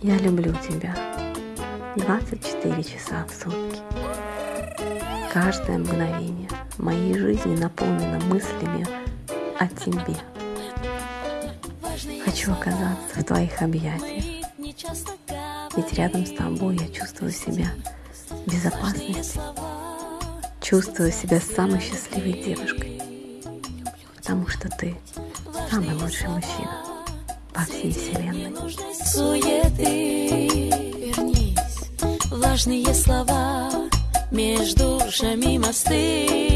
Я люблю тебя 24 часа в сутки. Каждое мгновение моей жизни наполнено мыслями о тебе. Хочу оказаться в твоих объятиях. Ведь рядом с тобой я чувствую себя в безопасности. Чувствую себя самой счастливой девушкой. Потому что ты самый лучший мужчина по всей вселенной. Суеты, вернись, важные слова между душами мосты.